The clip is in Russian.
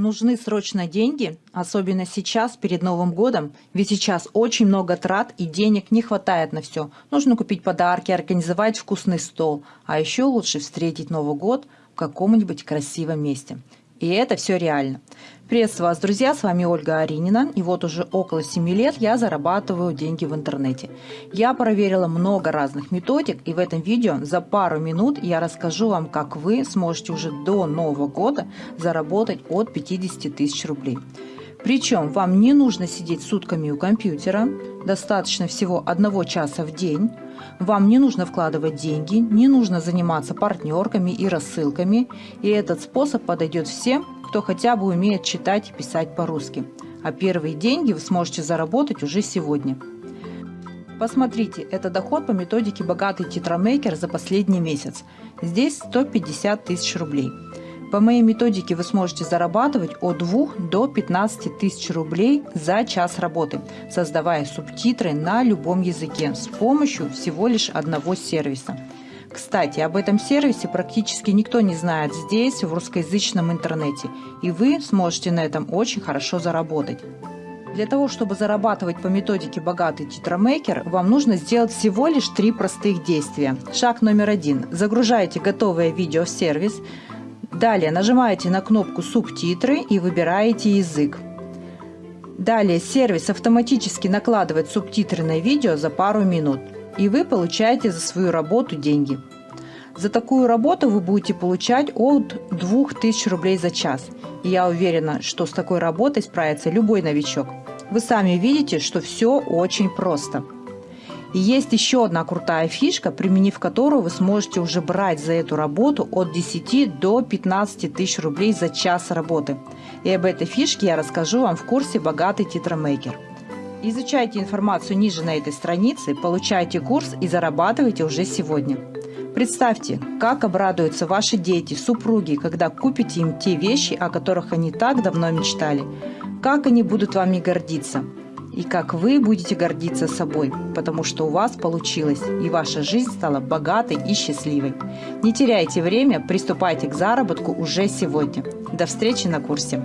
Нужны срочно деньги, особенно сейчас, перед Новым годом, ведь сейчас очень много трат и денег не хватает на все. Нужно купить подарки, организовать вкусный стол, а еще лучше встретить Новый год в каком-нибудь красивом месте. И это все реально. Приветствую вас, друзья, с вами Ольга Аринина. И вот уже около 7 лет я зарабатываю деньги в интернете. Я проверила много разных методик, и в этом видео за пару минут я расскажу вам, как вы сможете уже до Нового года заработать от 50 тысяч рублей. Причем вам не нужно сидеть сутками у компьютера, достаточно всего одного часа в день. Вам не нужно вкладывать деньги, не нужно заниматься партнерками и рассылками. И этот способ подойдет всем, кто хотя бы умеет читать и писать по-русски. А первые деньги вы сможете заработать уже сегодня. Посмотрите, это доход по методике «Богатый тетрамейкер» за последний месяц. Здесь 150 тысяч рублей. По моей методике вы сможете зарабатывать от 2 до 15 тысяч рублей за час работы, создавая субтитры на любом языке с помощью всего лишь одного сервиса. Кстати, об этом сервисе практически никто не знает здесь, в русскоязычном интернете, и вы сможете на этом очень хорошо заработать. Для того, чтобы зарабатывать по методике «Богатый титромейкер», вам нужно сделать всего лишь три простых действия. Шаг номер один. Загружаете готовое видео в сервис, Далее нажимаете на кнопку «Субтитры» и выбираете язык. Далее сервис автоматически накладывает субтитры на видео за пару минут, и вы получаете за свою работу деньги. За такую работу вы будете получать от 2000 рублей за час. И я уверена, что с такой работой справится любой новичок. Вы сами видите, что все очень просто. Есть еще одна крутая фишка, применив которую вы сможете уже брать за эту работу от 10 до 15 тысяч рублей за час работы. И об этой фишке я расскажу вам в курсе «Богатый титромейкер». Изучайте информацию ниже на этой странице, получайте курс и зарабатывайте уже сегодня. Представьте, как обрадуются ваши дети, супруги, когда купите им те вещи, о которых они так давно мечтали. Как они будут вами гордиться и как вы будете гордиться собой, потому что у вас получилось, и ваша жизнь стала богатой и счастливой. Не теряйте время, приступайте к заработку уже сегодня. До встречи на курсе!